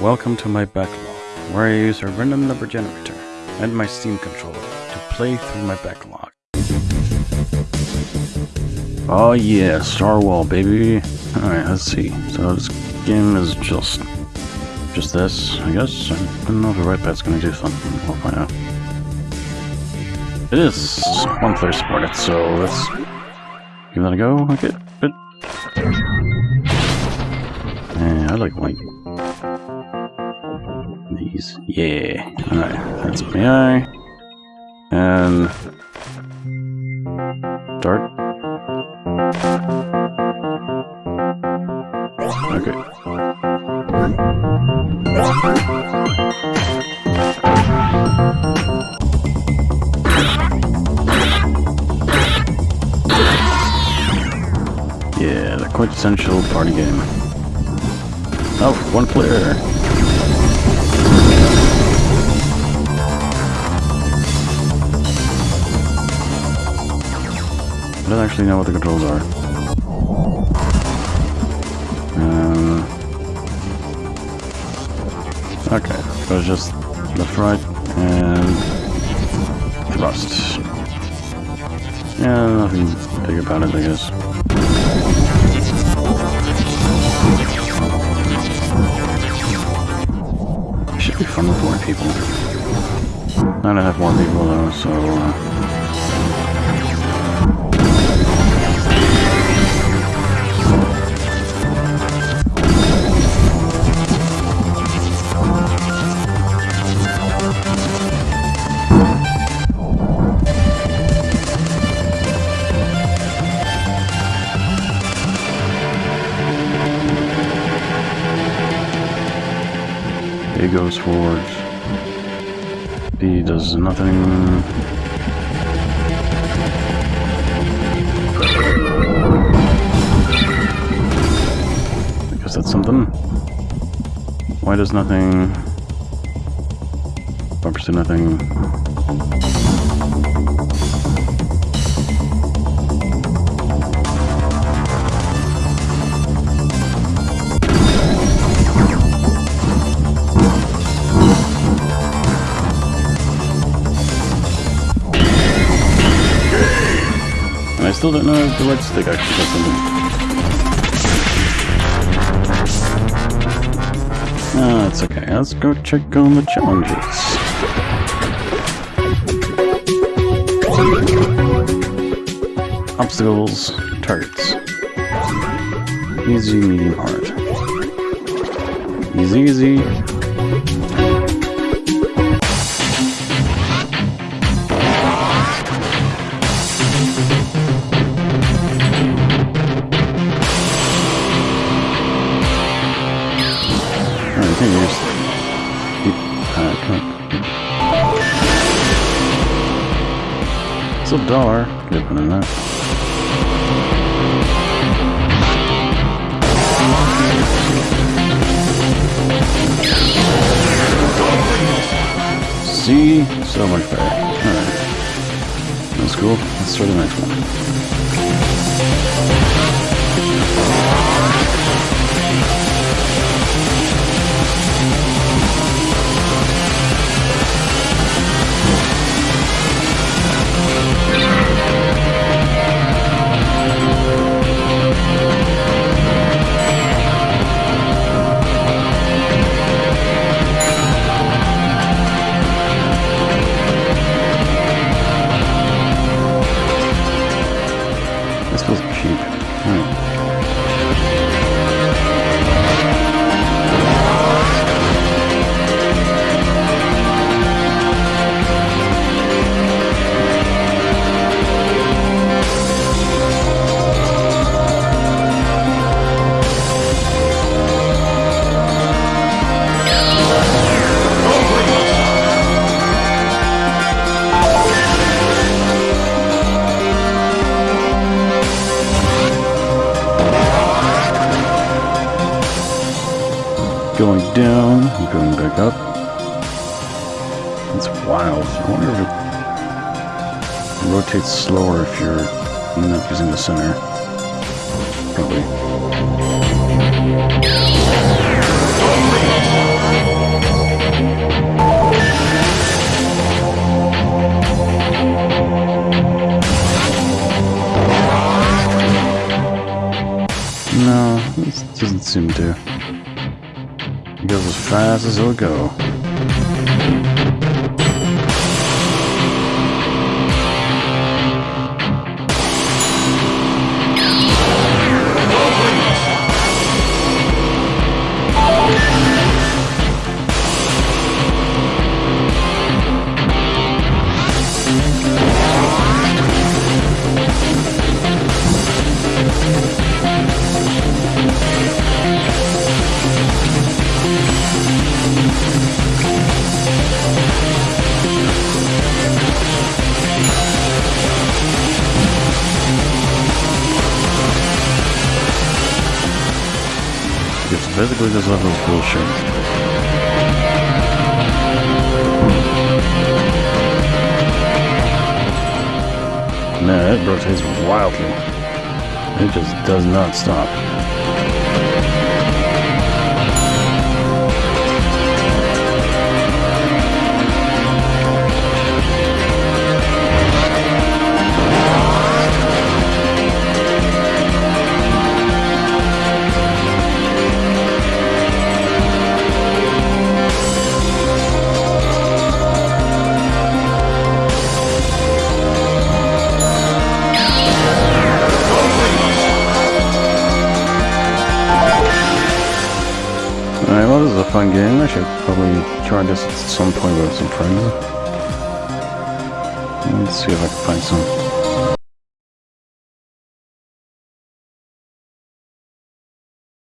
Welcome to my backlog, where I use a random number generator and my Steam controller to play through my backlog. Oh yeah, Star Wall, baby. Alright, let's see. So this game is just... just this, I guess? I don't know if the right pad's gonna do something. We'll find out. It is one player supported, so let's give that a go. Okay, but... I like white. Yeah. Alright, that's my eye. And... Dart. Okay. Yeah, the quintessential party game. Oh, one player. Actually know what the controls are. Um, okay, so it's just left, right, and thrust. Yeah, nothing big about it, I guess. It should be fun with more people. I don't have more people though, so uh, goes forward. B does nothing. I guess that's something. Why does nothing? Bumpers do nothing. Still don't know if the right stick actually does something. Ah, it's okay. Let's go check on the challenges. Obstacles, targets. Easy, medium, hard. Easy, easy. Just keep uh, come. It's a dollar. Good than that. See? So much better. Alright. That's cool. Let's try the next one. keep going back up. It's wild. I wonder if it rotates slower if you're not using the center. Probably. No, this doesn't seem to. It goes as fast as it'll go. Basically this level is bullshit. Man, it rotates wildly. It just does not stop. Alright, well, this is a fun game. I should probably try this at some point with some friends. Let's see if I can find some